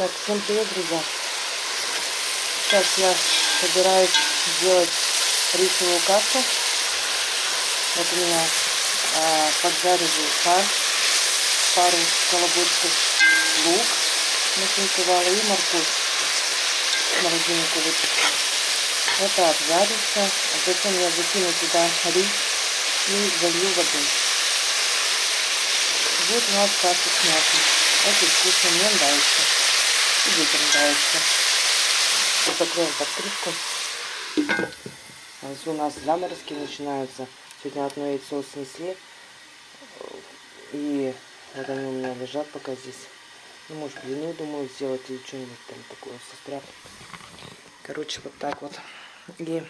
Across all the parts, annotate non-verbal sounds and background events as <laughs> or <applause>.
Так, всем привет, друзья. Сейчас я собираюсь сделать рисовую кашу. Вот у меня а, поджариваю фарш, пару колобочков лук нашинковала и морковь. Морозинку выпустила. Это обжарится. А затем я закину туда рис и залью водой. Будет у нас каша с мясом. Очень вкусно, мне нравится. И нравится. Вот закроем под крышку. А у нас заморозки начинаются. Сегодня одно яйцо снесли. И вот они у меня лежат пока здесь. Ну, может, блины, думаю, сделать или что-нибудь там такое состряпать. Короче, вот так вот. И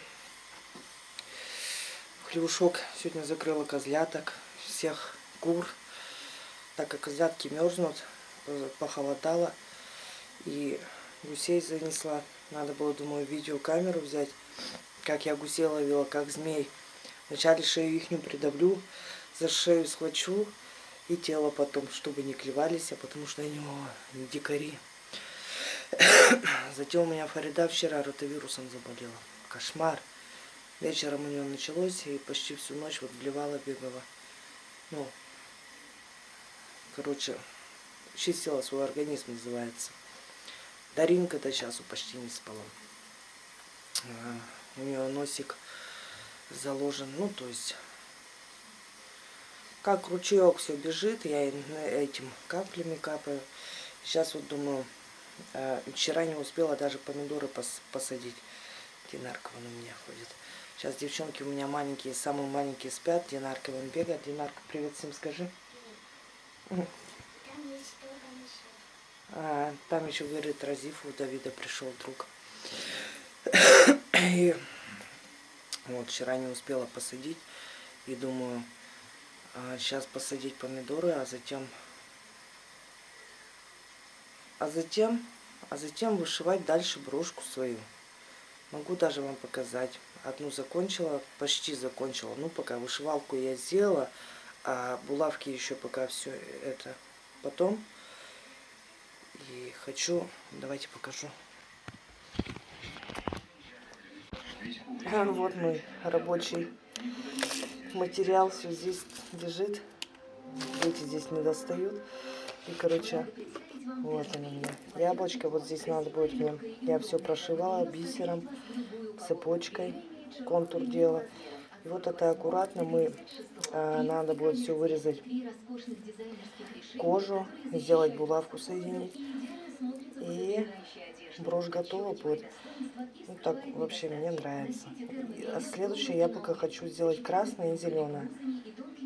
хлебушок сегодня закрыла козляток, всех кур. Так как козлятки мерзнут, похолодало. И гусей занесла. Надо было, думаю, видеокамеру взять, как я гусей ловила, как змей. Вначале шею их не придавлю, за шею схвачу и тело потом, чтобы не клевались, а потому что они о, дикари. <coughs> Затем у меня Фарида вчера ротовирусом заболела. Кошмар. Вечером у нее началось, и почти всю ночь вот блевала, бегала. Ну, короче, чистила свой организм, называется. Даринка-то сейчас почти не спала. А, у нее носик заложен, ну, то есть, как ручеек все бежит, я этим каплями капаю. Сейчас вот думаю, а, вчера не успела даже помидоры пос посадить. Динарка вон у меня ходит. Сейчас девчонки у меня маленькие, самые маленькие спят. Динарка вон бегает. Динарка, привет всем скажи. А, там еще, говорит, Разиф у Давида пришел друг. И вот вчера не успела посадить. И думаю, а, сейчас посадить помидоры, а затем... А затем... А затем вышивать дальше брошку свою. Могу даже вам показать. Одну закончила, почти закончила. Ну, пока вышивалку я сделала, а булавки еще пока все это потом. И хочу, давайте покажу. Вот мой рабочий материал, все здесь лежит. Эти здесь не достают. И, короче, вот они у. Яблочко, вот здесь надо будет мне. Я все прошивала бисером, цепочкой, контур делала. И вот это аккуратно мы, а, надо будет все вырезать кожу, сделать булавку, соединить. И брошь готова будет. Ну так вообще мне нравится. А следующее я пока хочу сделать красное и зеленое.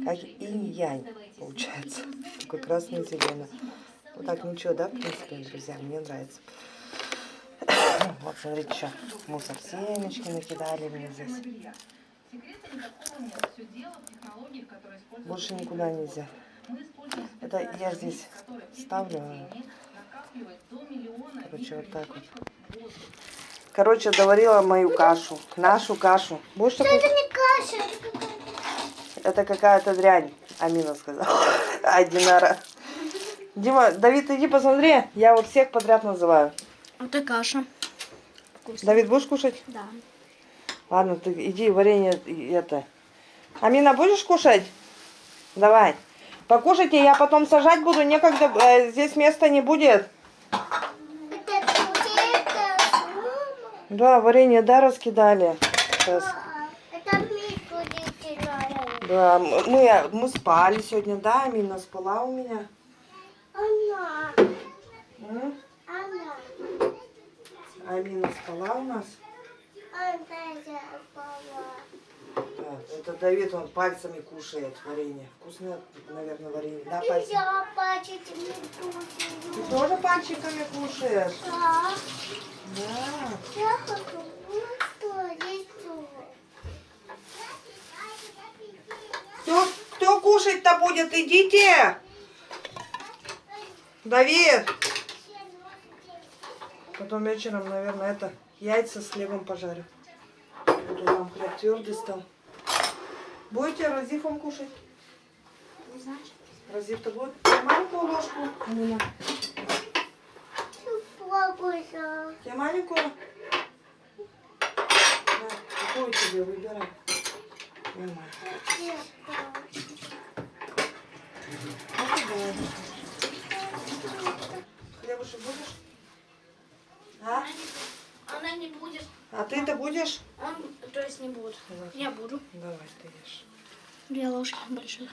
Как инь-янь получается. <laughs> Такой красный и зеленый. Вот так ничего, да, в принципе, друзья, мне нравится. <coughs> Вот, смотрите, что мусор семечки накидали мне здесь. Больше никуда нельзя. Это я здесь ставлю. Короче, вот так вот. Короче, доварила мою кашу. Нашу кашу. Будешь такой? Это не каша, это какая-то дрянь, Амина сказала. <laughs> А, Динара. Дима, Давид, иди посмотри. Я вот всех подряд называю. Это каша. Вкусно. Давид, будешь кушать? Да. Ладно, ты иди варенье это. Амина, будешь кушать? Давай. Покушайте, я потом сажать буду, некогда, э, здесь места не будет. Да, варенье, да, раскидали. Сейчас. Да, мы, мы спали сегодня, да, Амина спала у меня. Она, она, Амина спала у нас. Да, это Давид, он пальцами кушает варенье. Вкусное, наверное, варенье. Да, пальцами. Нельзя бачить Ты медузу. тоже пальчиками кушаешь? Да. Да. Я хочу. Кто, кто кушать-то будет? Идите! Давид! Потом вечером, наверное, это яйца с хлебом пожарю. Вот у нам хлеб твердый стал. Будете разифом кушать? Не знаешь? Разив-то будет? Маленькую ложку. Амина. Тебе маленькую? На, какую тебе выбирай? Нормально. Хлебушек будешь? А? Она не будет. А ты-то будешь? Он, то есть не будет. Давай. Я буду. Давай, ты ешь. Две ложки больших.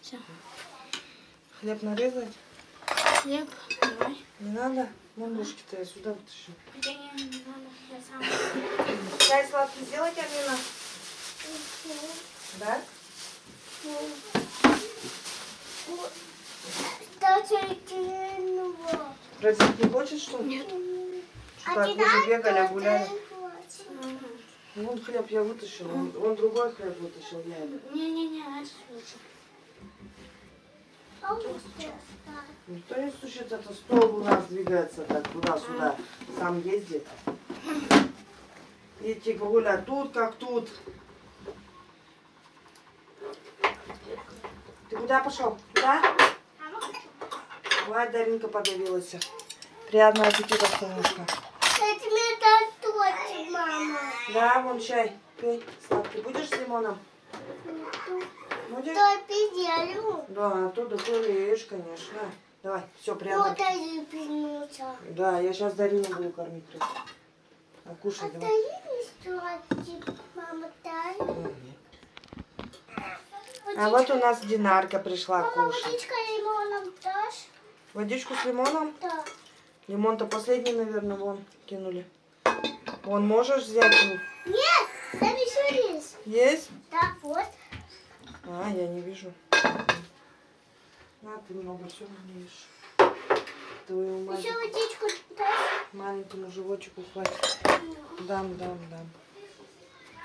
Все. Хлеб нарезать? Хлеб. Давай. Не надо? Ну, ложки-то я сюда вытащу. Да не, не надо. Я сам. Чай сладкий сделать, Амина? Да? Родить не хочешь, что ли? Нет. Так уже бегали, гуляли. Вон хлеб я вытащила, он, он другой хлеб вытащил, я это. Не-не-не, это лучше. Никто не стучит, это стол у нас двигается так туда-сюда, сам ездит. И типа гуля тут как тут. Ты куда пошел? Куда? Ой, Даринка подавилась. Приятного аппетита, солнышко. Да, вон чай. Пей. Сладкий. Будешь с лимоном? Будешь? Да, то да ешь, конечно. Давай, все, приятно. Да, я сейчас Дарину буду кормить. тут. А кушай, давай. Мгм. А вот у нас Динарка пришла кушать. Водичка лимоном дашь? Водичку с лимоном? Да. Лимон-то последний, наверное, вон кинули. Вон можешь взять? Нет, там еще есть. Есть? Так, вот. А, я не вижу. На, ты много всего не ешь. Твою мать. Еще водичку дашь? Маленькому животику хватит. Дам, дам, дам.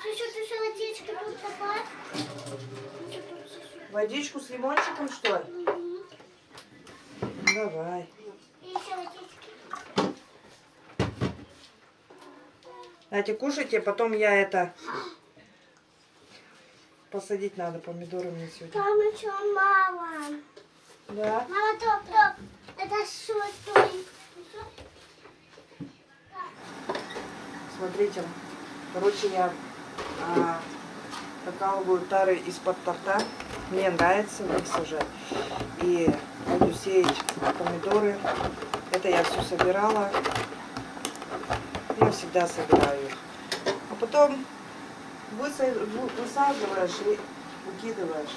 Чуть-чуть еще водички тут добавь. Водичку с лимончиком, что ли? Мгм. Давай. И еще водички. Давайте кушайте, потом я это... Посадить надо помидоры мне сегодня. Там еще мало. Да? Мама, топ, топ. Это что? Смотрите, короче, я а, прокалываю тары из-под торта. Мне нравится в них сажать. И буду сеять помидоры. Это я все собирала. Я всегда собираю их. А потом выса- вы- высаживаешь и выкидываешь.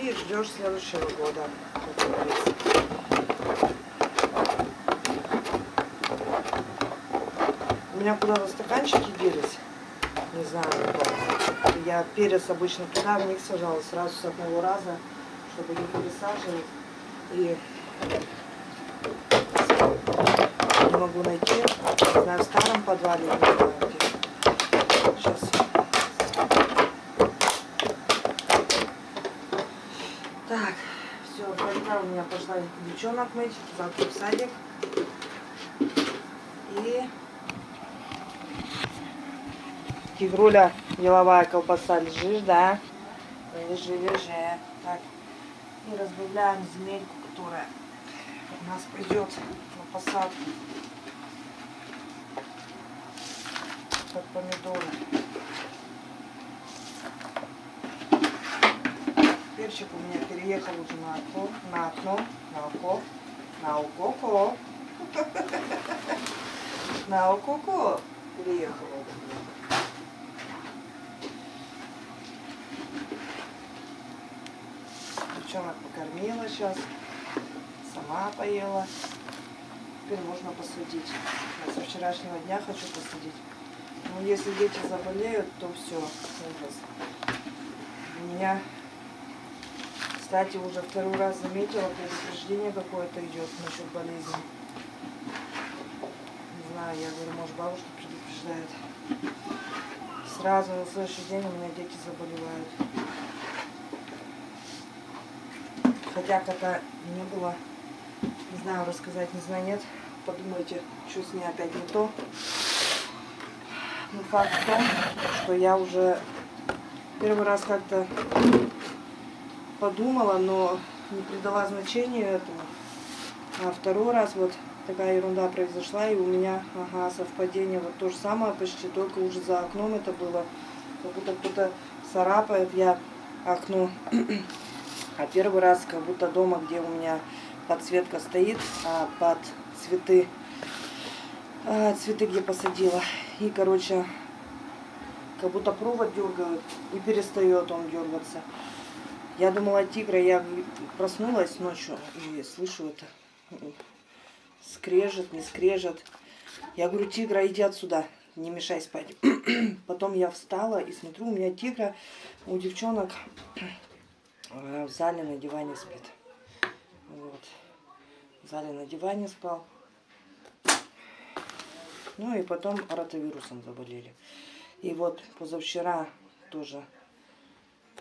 И ждешь следующего года. У меня куда-то стаканчики делись. Не знаю. Я перец обычно туда, в них сажала сразу с одного раза, чтобы не пересаживать. И не могу найти. В старом подвале, не знаю где. Сейчас. Так, все, пошла у меня пошла девчонок мыть, завтра в садик. И Тигруля, деловая колбаса, лежишь, да? Лежи, лежи. Так, и разбавляем земельку, которая у нас придет на посадку. Под помидоры. Перчик у меня переехал уже на окно, на окно, на око, на ококо. <laughs> На ококо переехал. Девчонок покормила сейчас, сама поела. Теперь можно посадить. Я со вчерашнего дня хочу посадить. Но если дети заболеют, то все, ужас. У меня, кстати, уже второй раз заметила, предупреждение какое-то идет насчет болезни. Не знаю, я говорю, может бабушка предупреждает. Сразу на следующий день у меня дети заболевают. Хотя кота не было. Не знаю, рассказать, не знаю, нет. Подумайте, что с ней опять не то. Но факт в том, что я уже первый раз как-то подумала, но не придала значению этому. А второй раз вот такая ерунда произошла, и у меня, ага, совпадение, вот то же самое почти, только уже за окном это было, как будто кто-то царапает, я окно, а первый раз как будто дома, где у меня подсветка стоит, а под цветы, а, цветы где посадила, и, короче, как будто провод дергают, и перестает он дергаться. Я думала тигра, я проснулась ночью и слышу это скрежет, не скрежет. Я говорю, тигра, иди отсюда, не мешай спать. <clears throat> Потом я встала и смотрю, у меня тигра, у девчонок э, в зале на диване спит. Вот. В зале на диване спал. Ну и потом ротавирусом заболели. И вот позавчера тоже.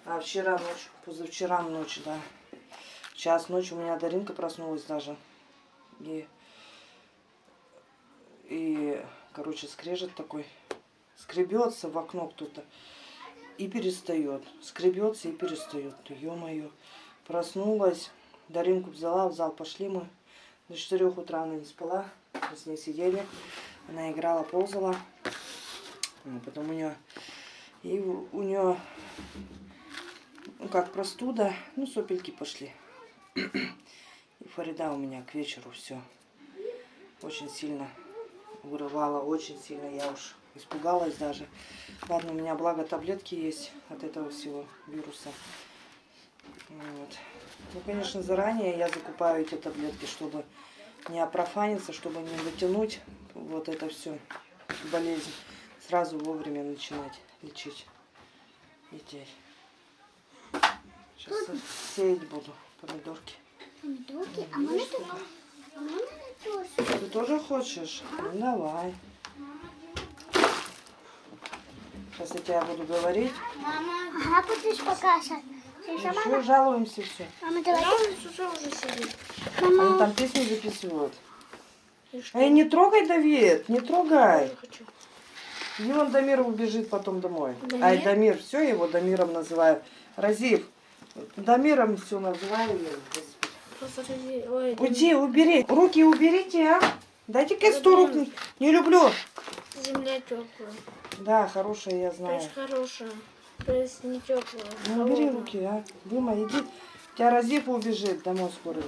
А вчера ночь, позавчера ночь, да. Час ночи у меня Даринка проснулась даже. И, и короче, скрежет такой. Скребется в окно кто-то и перестает. Скребется и перестает. Ё-моё. Проснулась. Даринку взяла, в зал пошли мы. До 4 утра она не спала. Мы с ней сидели. Она играла, ползала. Ну, Потом у нее... И у, нее... Ну, как простуда. Ну, сопельки пошли. И Фарида у меня к вечеру все. Очень сильно вырывала, очень сильно. Я уж испугалась даже. Ладно, у меня благо таблетки есть от этого всего вируса. Вот. Ну, конечно, заранее я закупаю эти таблетки, чтобы не опрофаниться, чтобы не затянуть вот это все болезнь. Сразу вовремя начинать лечить детей. Сейчас сеять буду помидорки. Помидорки, а можно тут? А? Ты тоже хочешь? Ну давай. Сейчас я тебя буду говорить. Мама. Ага, будешь показывать. Еще мама. жалуемся все. Мама, давай. уже уже сидит. Они там песни записывают. Эй, не трогай, Давид, не трогай. И он Дамир убежит потом домой. Дамир? Ай, Дамир, все его Дамиром называю. Разив, Дамиром все называю. Ой, Уйди, убери. Руки уберите, а. Дайте-ка сто рук. Не, люблю. земля теплая. Да, хорошая, я знаю. есть хорошая. Теплая. Ну, убери руки, а. Дима, иди. У тебя Разиф убежит домой скоро уже.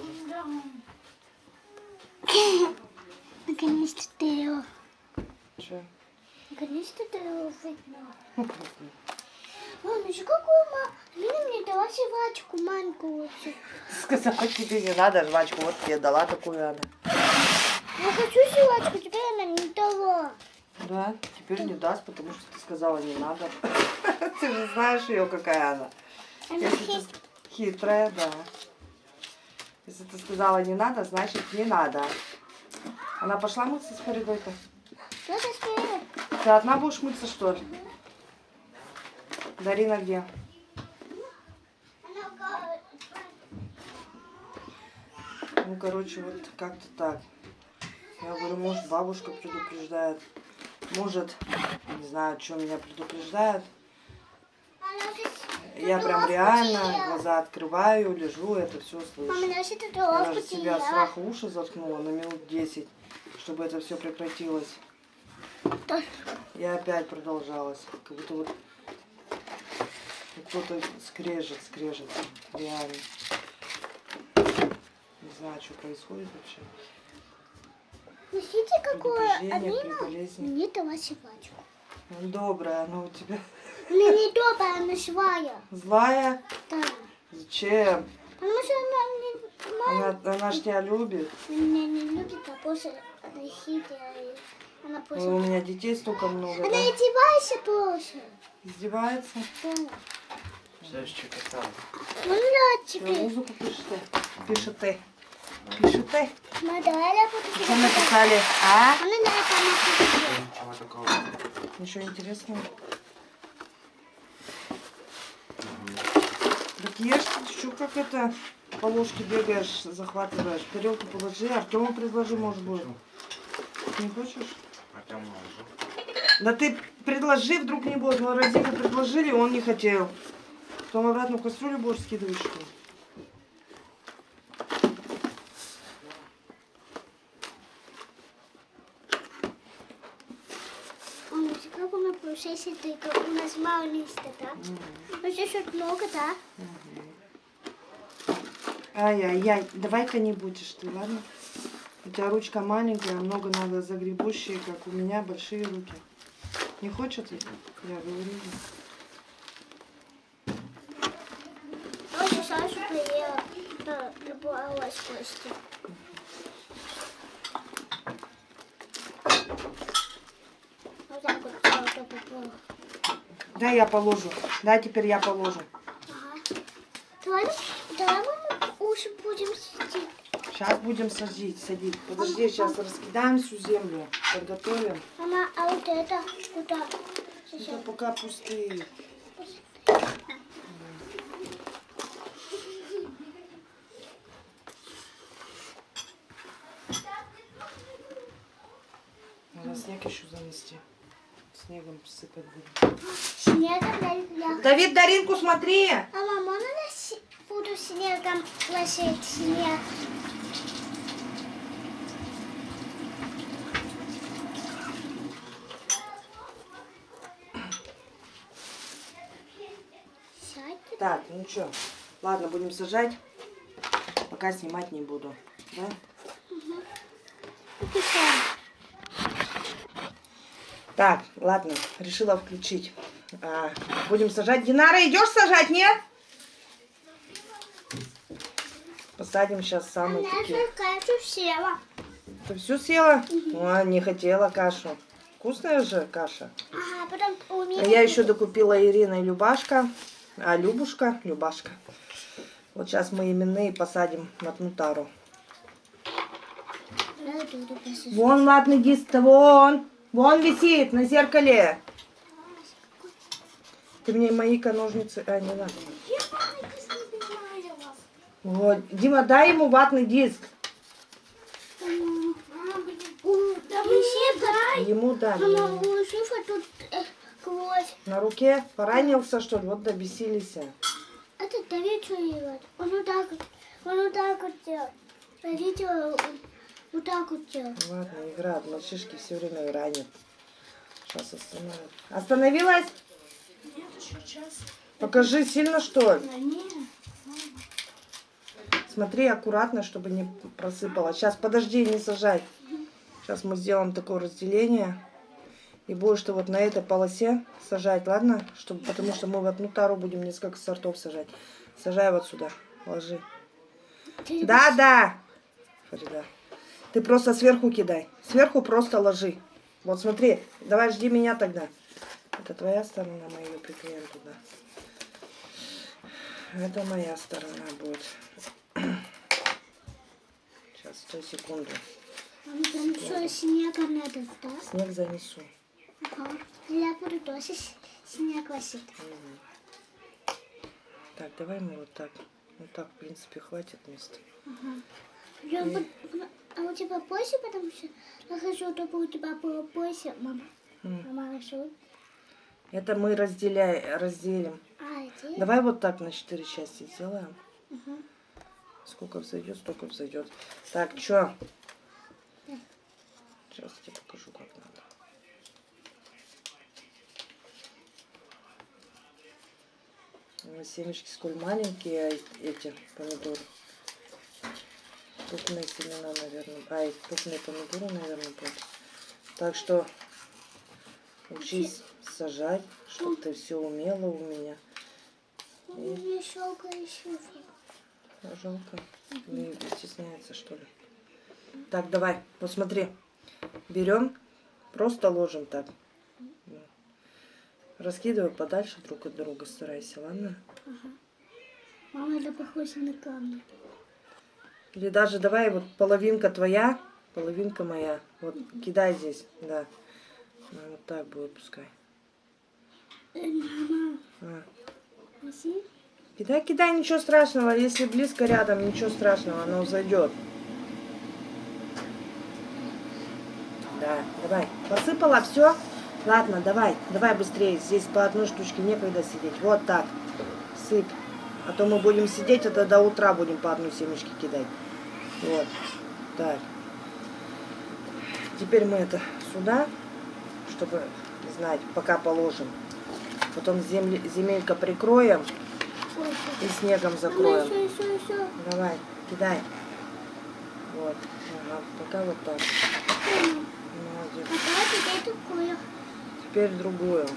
<coughs> Наконец-то ты его. Че? Наконец-то ты его выгнала. <laughs> Мам, еще какую ма... Лина мне дала жвачку маленькую вообще. <laughs> Сказала, тебе не надо жвачку. Вот тебе дала такую она. Я хочу жвачку, теперь она не дала. Да, теперь не даст, потому что ты сказала не надо. <laughs> Ты же знаешь ее, какая она. Хитрая, да. Если ты сказала не надо, значит не надо. Она пошла мыться с Фаридой-то? Ты одна будешь мыться, что ли? Дарина где? Ну, короче, вот как-то так. Я говорю, может, бабушка предупреждает. Может, не знаю, что меня предупреждает. же- Я прям реально глаза открываю, лежу, это все слышу. Я даже себя страха уши заткнула на минут 10, чтобы это все прекратилось. И опять продолжалось. Как будто вот кто-то скрежет, скрежет. Реально. Не знаю, что происходит вообще. Носите Алина болезни. мне дала жвачку. Ну, добрая, она у тебя Она не добрая, она злая. злая. Да. Зачем? Потому что она не, Она, она ж тебя любит. меня не любит, а после она хитрая. Она Ой, после... у меня детей столько много. Она да? издевается после. Издевается. Да. Знаешь, что катал? Ну да, теперь. музыку? Пишете. Пишете? Мы давай я буду Что написали? А? Это Ничего такого. Ничего интересного. Так ешь, что, как это по ложке бегаешь, захватываешь. Тарелку положи, Артему предложи, может будет. Не хочешь? Артем уже. Да ты предложи, вдруг не будет. Мы Разику предложили, он не хотел. Потом обратно в кастрюлю будешь скидывать, что ли? Ну, сейчас это у нас мало места, да? Ну, здесь вот много, да? Ай-яй-яй, давай-ка не будешь ты, ладно? У тебя ручка маленькая, много надо загребущие, как у меня большие руки. Не хочет? Я говорю. А вот Саша поела, э, добралась кости. Вот так вот. Да, я положу. Да, теперь я положу. Ага. Давай, давай мы уши будем сидеть. Сейчас будем садить, садить. Подожди, сейчас раскидаем всю землю, подготовим. Мама, а вот это куда? Это Сейчас. пока пустые. Надо снег еще занести. Снегом посыпать будем. Снегом для... Давид, Даринку, смотри! А мама, можно я си- буду снегом ложить снег? Так, ну что, ладно, будем сажать. Пока снимать не буду. Да? Так, ладно, решила включить. А, будем сажать. Динара, идешь сажать, нет? Посадим сейчас самые Она такие. кашу села. Ты всю съела? А, не хотела кашу. Вкусная же каша. Ага, потом у А меня... я еще докупила Ирина и Любашка. А, Любушка, Любашка. Вот сейчас мы именные посадим на Тнутару. Вон ватный диск-то, вон. Вон висит на зеркале. Ты мне мои-ка ножницы... А, не надо. Вот. Дима, дай ему ватный диск. Ему дай. Э. На руке поранился, что ли? Вот добесились. Это делает? Он вот так вот, он вот так вот делает. Он вот так вот делает. Ладно, играют. Мальчишки все время ранят. Сейчас остановят. Остановилась? Нет, еще час. Покажи, сильно что ли? Нет. Смотри аккуратно, чтобы не просыпало. Сейчас, подожди, не сажай. Сейчас мы сделаем такое разделение. И будешь ты вот на этой полосе сажать, ладно? Чтобы, потому что мы в одну тару будем несколько сортов сажать. Сажай вот сюда, ложи. Ты- Да, да. Фарида. Ты просто сверху кидай. Сверху просто ложи. Вот смотри, давай жди меня тогда. Это твоя сторона, мы ее приклеим туда. Это моя сторона будет. <clears throat> Сейчас, стой секунду. Там что, снега надо, да? Снег занесу. Ага. Я буду тоже снег возить. Так, давай мы вот так. Вот так, в принципе, хватит места. Я буду- А у тебя позже, потому что я хочу, чтобы у тебя было позже, мама. М. Мама, хорошо? Это мы разделяем, разделим. А, иди. Давай вот так на четыре части сделаем. Сколько взойдет, столько взойдет. Так, чё? Сейчас я тебе покажу, как надо. Семечки сколь маленькие а эти помидоры. Крупные семена, наверное. Ай, крупные помидоры, наверное, будут. Так что учись сажать, чтобы ты все умела у меня. Щелкает шифр. А, Жалко. Не стесняется, что ли. Так, давай, вот смотри. Берем, просто ложим так. Раскидывай подальше друг от друга, старайся, ладно? Мама, это похоже на камни. Или даже давай вот половинка твоя, половинка моя. Вот кидай здесь, да. Ну, вот так будет пускай. А. Кидай, кидай, ничего страшного. Если близко рядом, ничего страшного, оно зайдет. Да, давай. Посыпала все? Ладно, давай, давай быстрее. Здесь по одной штучке некогда сидеть. Вот так. Сыпь. А то мы будем сидеть, это до утра будем по одной семечке кидать. Вот. Так. Теперь мы это сюда, чтобы знать, пока положим. Потом земли, земелька прикроем и снегом закроем. еще, еще, еще. Давай, кидай. Вот. Ага, пока вот так. А Молодец. Теперь другую.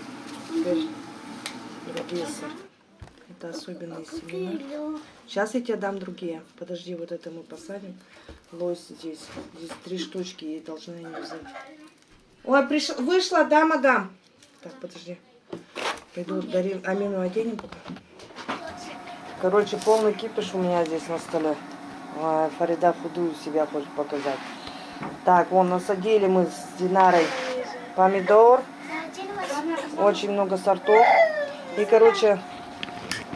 Теперь другие сорта. Это особенные семена. Сейчас я тебе дам другие. Подожди, вот это мы посадим. Лось здесь. Здесь три штучки, ей должны они взять. Ой, приш... вышла, да, мадам? Так, подожди. Пойду дарим Амину оденем пока. Короче, полный кипиш у меня здесь на столе. Ой, Фарида худую себя хочет показать. Так, вон насадили мы с Динарой помидор. Очень много сортов. И, короче,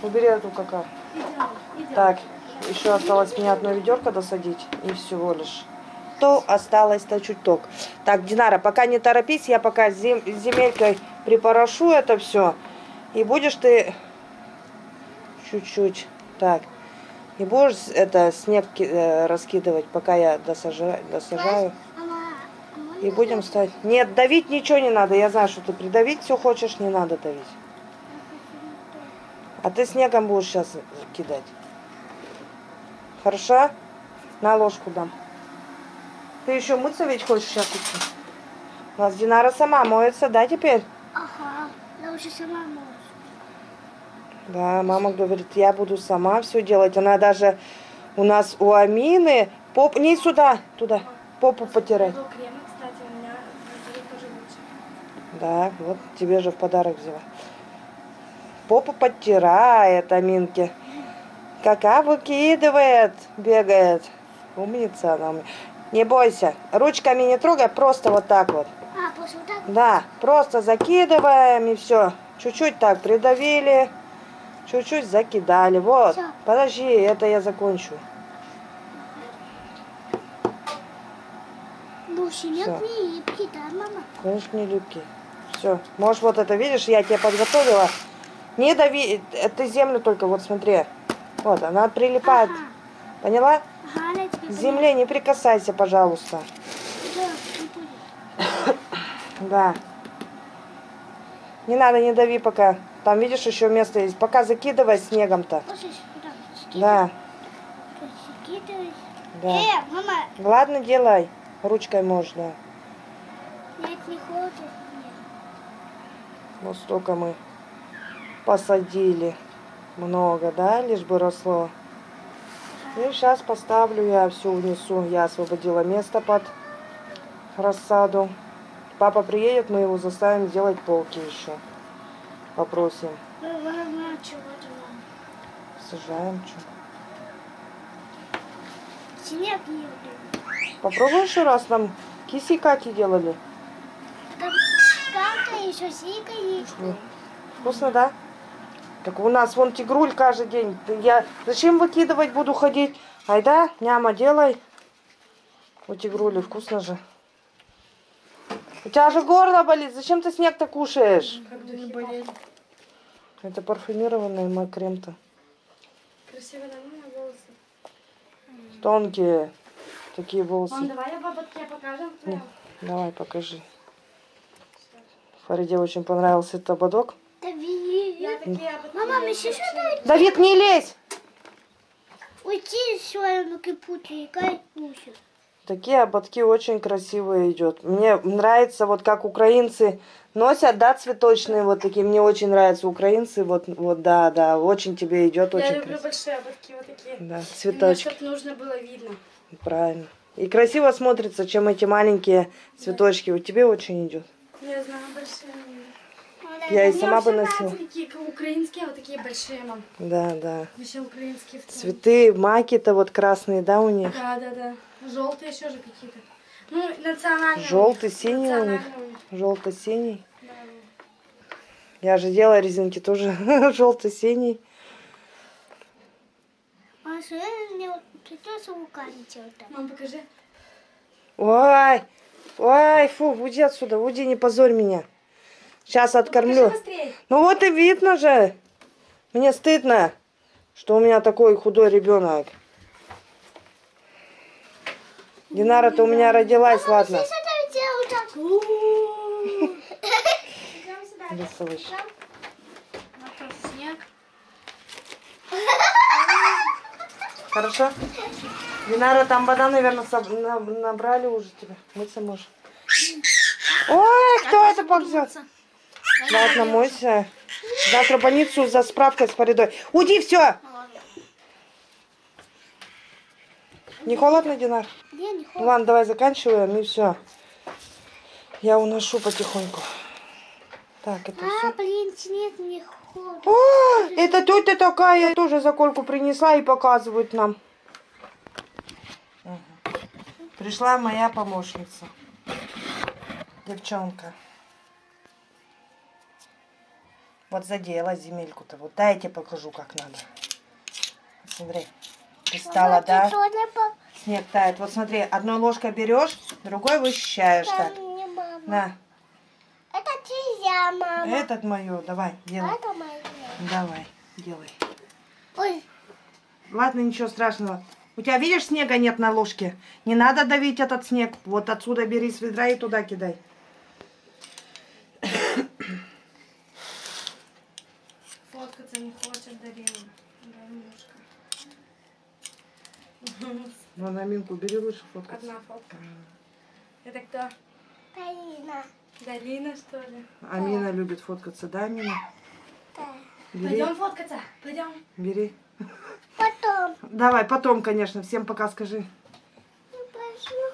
убери эту кака. Так, еще осталось мне одно ведерко досадить. И всего лишь. То осталось-то чуток. Так, Динара, пока не торопись, я пока зем- земелькой припорошу это все. И будешь ты чуть-чуть. Так. И будешь это снег э, раскидывать, пока я досажаю. досажаю. И будем ставить. Нет, давить ничего не надо. Я знаю, что ты придавить все хочешь, не надо давить. А ты снегом будешь сейчас кидать. Хорошо? На ложку дам. Ты еще мыться ведь хочешь сейчас идти? У нас Динара сама моется, да, теперь? Ага, я уже сама могу. Да, мама говорит, я буду сама все делать. Она даже у нас у Амины поп... Не сюда, туда. Попу потирать. Был крем, кстати, у меня будет тоже лучше. Да, вот тебе же в подарок взяла. Попу подтирает Аминке. Кака выкидывает, бегает. Умница она. у меня. Не бойся. Ручками не трогай, просто вот так вот. А, просто вот так? Да, просто закидываем и все. Чуть-чуть так придавили. Чуть-чуть закидали. Вот. Всё. Подожди, это я закончу. Буши, не Всё. липкий, да, мама? Конечно, не липкий. Все. Можешь вот это, видишь, я тебе подготовила. Не дави, э, ты землю только, вот смотри. Вот, она прилипает. Ага. Поняла? Ага, К земле не прикасайся, пожалуйста. <coughs> Да, не надо, не дави пока. Там, видишь, еще место есть. Пока закидывай снегом-то. Да, да. Э, мама, Ладно, делай. Ручкой можно. нет, не хочет. Вот столько мы посадили. Много, да, лишь бы росло. И сейчас поставлю я все внесу. Я освободила место под рассаду. Папа приедет, мы его заставим сделать полки еще. Попросим. Чего-то мама. Сажаем. Люблю. Попробуй еще раз нам киси кати делали. Там кака еще сика есть. Вкусно, да? Так у нас вон тигруль каждый день. Я зачем выкидывать буду ходить? Айда, няма, делай. У тигрули вкусно же. У тебя же горло болит. Зачем ты снег-то кушаешь? Болели. Это парфюмированный мой крем-то. Красиво, да, у меня волосы. Тонкие такие Мам, волосы. давай я бабатке покажем. Ну, Давай, покажи. Фариде очень понравился этот ободок. Да ободки Мама, люблю. еще что-то Давид, не лезь! уйти своем кипуте и кай. Такие ободки очень красивые идет. Мне нравится, вот как украинцы носят, да, цветочные вот такие. Мне очень нравятся украинцы. Вот, вот да, да, очень тебе идет, Я очень люблю красиво. большие ободки вот такие. Да, Мне, цветочки, чтоб нужно было видно. правильно. И красиво смотрится, чем эти маленькие цветочки. У тебя очень идет. Я знаю, большие. Я и сама бы носила. такие украинские, а вот такие большие, мам. Да, да. Вообще украинские. Цветы, маки-то вот красные, да, у них? Да, да, да. Желтые еще же какие-то. Ну, национальные. Желтый, синий у них. Желто-синий. Да. Я же делала резинки тоже <laughs> желто-синий. А что мне придется руками делать? Мам, покажи. Ой, ой, фу, уйди отсюда, уйди, не позорь меня. Сейчас откормлю. Покажи быстрее. Ну вот и видно же. Мне стыдно, что у меня такой худой ребенок. Динара-то у меня родилась, ладно. Снег. <laughs> Хорошо? Динара, там вода, наверное, набрали уже тебе. Мыться можешь. Ой, кто это ползет? Ладно, мойся. Завтра в больницу за справкой с порядой. Уйди, все! Не холодно, Динар? Не. Ладно, давай заканчиваем и все. Я уношу потихоньку. Так, это А, все. блин, снег не холодно. О, это тетя такая тоже заколку принесла и показывает нам. Пришла моя помощница. Девчонка. Вот задела земельку-то. Вот дай я тебе покажу, как надо. Смотри. Пристала, да? Снег тает. Вот смотри, одной ложкой берешь, другой вычищаешь так. На, Это чья мама? этот мою, давай, делай. это моя. Давай, делай. Ой, Ладно, ничего страшного. У тебя, видишь, снега нет на ложке? Не надо давить этот снег. Вот отсюда бери с ведра и туда кидай. Фоткаться не хочет Дарина. Даринушка. Ну, на минку бери лучше фотку. Одна фотка. Это кто? Полина. Дарина, что ли? Амина любит фоткаться, да, Амина? Да. Бери, Пойдем фоткаться. Пойдем. бери. Потом. Давай, потом, конечно. Всем пока скажи. Ну, пошла.